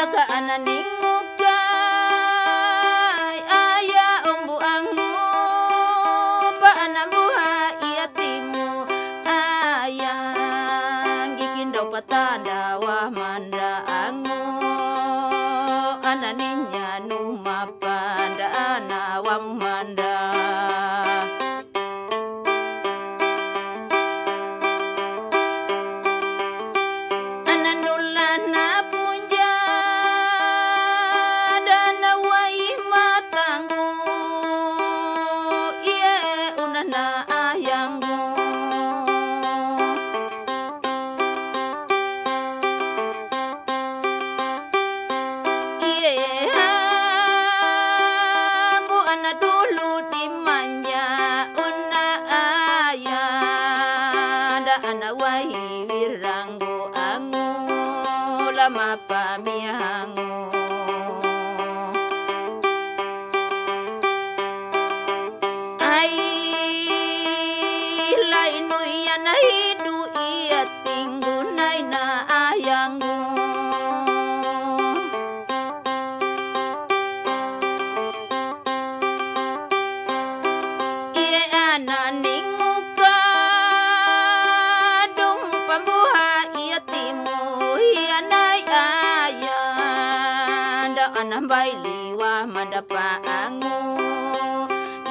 aya kaananing mukay aya ang buang mo paanamuha iya timo ayang gikin daw patandawa manda ango ananinya no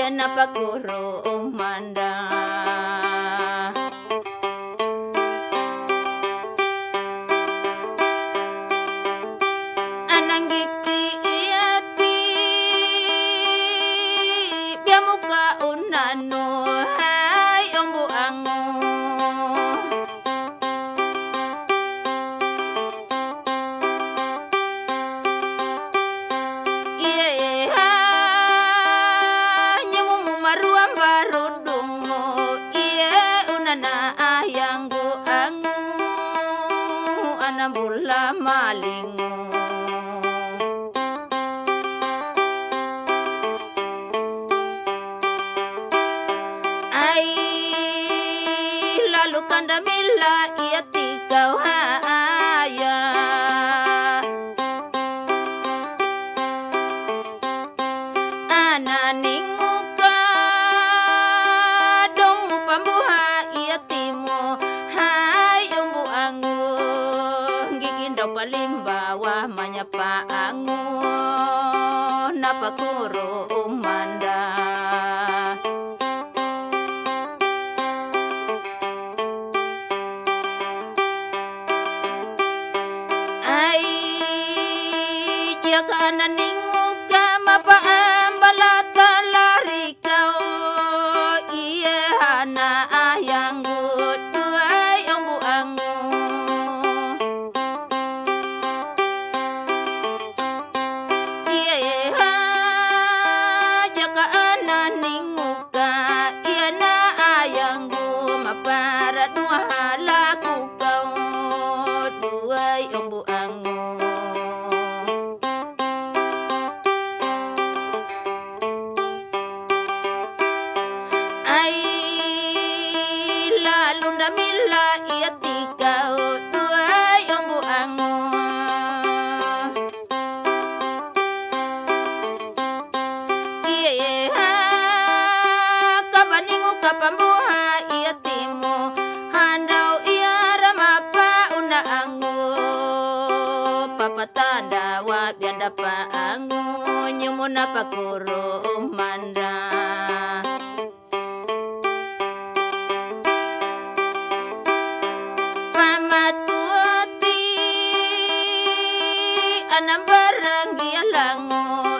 yan na pagkuro o manda Anang iki iati Biamu unano maruam barudungu Ie unana ayanggu angu, Anambula malingu. Ai, lalu kanda mila ia tikau haya jaga naninguka mapaambalata lari kau. Iye hana ayanggu tuai ombu angu. Iye ha jaga naninguka iya na ayanggu mapara dua laku kau. Duai ombu angu papatanda wapyanda paangu nyumuna pakuru umanda. Pamatuti anambarang gialango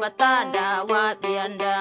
kapata dawa bianda